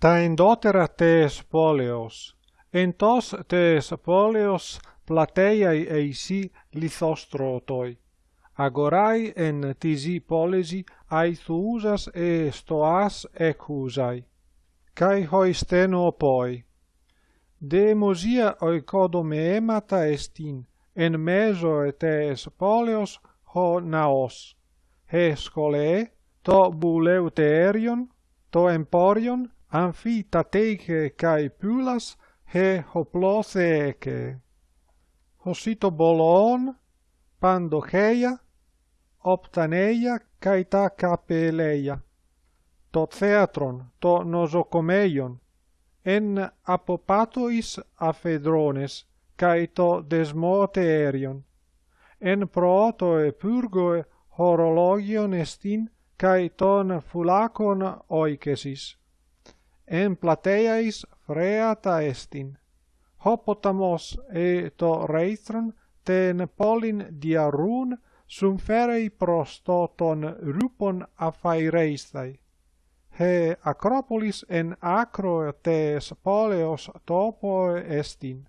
Ta endotera tes poleos, entos tes poleos plateiai eisi lithostrotai. Agorai en tisi polesi aithuusas e stoas ecusai. Kai hoisteno poi. demosia oikodomeemata estin, en meso etes poleos ho naos. He skole, to buleuterion, to emporion, amphitateke kai pulas he hoplotheke. Hosito bolon, pandocheia, optaneia kai ta capeleia. To theatron, to nosocomeion, en apopatois aphedrones kai to desmoterion. En protoe purgo horologion estin, kai ton fulacon oikesis en plateiais freata estin. Hopotamos e to reitron ten polin diarun sum ferei prostoton rupon afaireistai He acropolis en acro tes poleos topo estin.